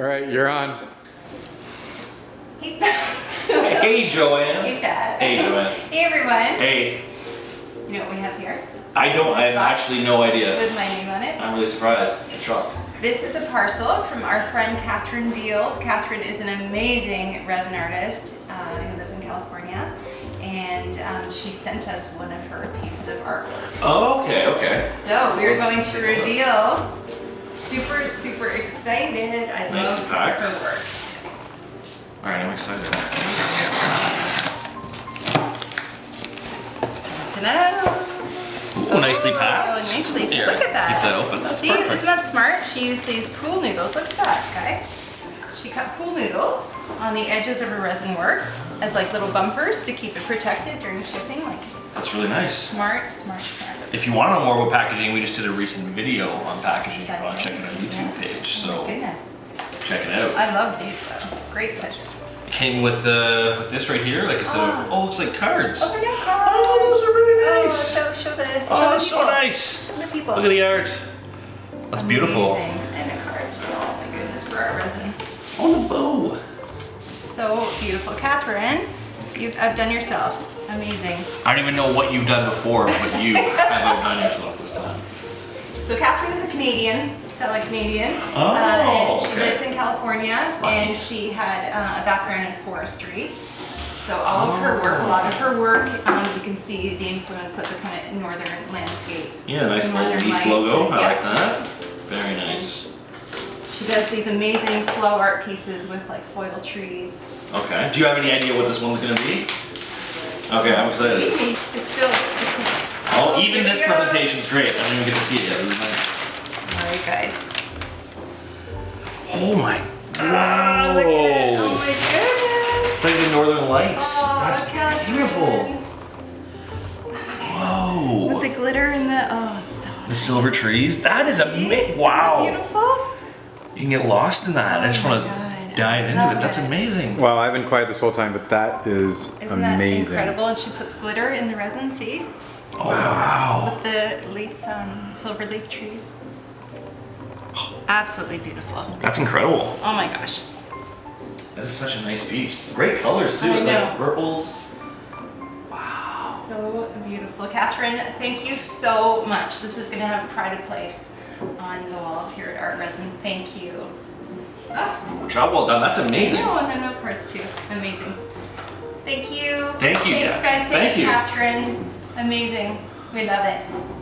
All right, you're on. Hey, Hey, Joanne. Hey, Pat. Hey, Joanne. Hey, everyone. Hey, You know what we have here I don't, I have actually no idea. with my name on it? I'm really surprised and shocked. This is a parcel from our friend Catherine Beals. Catherine is an amazing resin artist uh, who lives in California. And um, she sent us one of her pieces of artwork. Oh, okay, okay. So we're Let's going to take look. reveal. Super, super excited. I Nicely love packed. her work. Yes. All right, I'm excited. Ta-da! Ooh, nicely Oh, packed. nicely. Here, Look at that. Keep that open. That's See, perfect. isn't that smart? She used these pool noodles. Look at that, guys. She cut pool noodles on the edges of her resin work as like little bumpers to keep it protected during shipping. Like That's really nice. smart, smart, smart. If you want to know more about packaging, we just did a recent video on packaging. You That's want to check it on YouTube page, Oh so my goodness. check it out. I love these though. Great touch. It came with, uh, with this right here, like a set of, Ah. oh, it looks like cards. Oh, cards. Oh, those are really Oh, nice. show, show the, show Oh, the that's so people. nice. Show the people. Look at the art. That's beautiful. Amazing. And a card. Oh my goodness, for our resin. Oh, the bow. So beautiful. Catherine, you've outdone yourself. Amazing. I don't even know what you've done before, but you have outdone yourself this time. So Catherine is a Canadian, fellow Canadian. Oh, uh, and she okay. lives in California, and she had uh, a background in forestry. So all of her work, a lot of her work, um, you can see the influence of the kind of northern landscape. Yeah, nice little Northern leaf Lights, logo. I yeah. like that. Very nice. She does these amazing flow art pieces with like foil trees. Okay. Do you have any idea what this one's gonna be? Okay, I'm excited. It's still. Oh, even this go. presentation's great. I don't even get to see it yet. This is nice. All right, guys. Oh my. Oh, look at it. Oh my goodness. It's like the Northern Lights. Oh, That's Catherine. beautiful. With the glitter and the oh, it's so. The silver trees. That is amazing. that Wow. beautiful. You can get lost in that. I just Oh want to God. Dive into it. That's it. amazing. Wow, I've been quiet this whole time, but that is Isn't amazing. that incredible? And she puts glitter in the resin. See, Oh, wow. with the leaf, um, silver leaf trees. Absolutely beautiful. That's incredible. Oh my gosh. That is such a nice piece. Great colors too. I with, know. Like purples. Wow. So beautiful. Catherine, thank you so much. This is going to have pride of place on the walls here at Art Resin. Thank you. Job well done. That's amazing. Oh, and the note cards too. Amazing. Thank you. Thank you, Thanks, guys. Thank Thanks, you. Catherine. Amazing. We love it.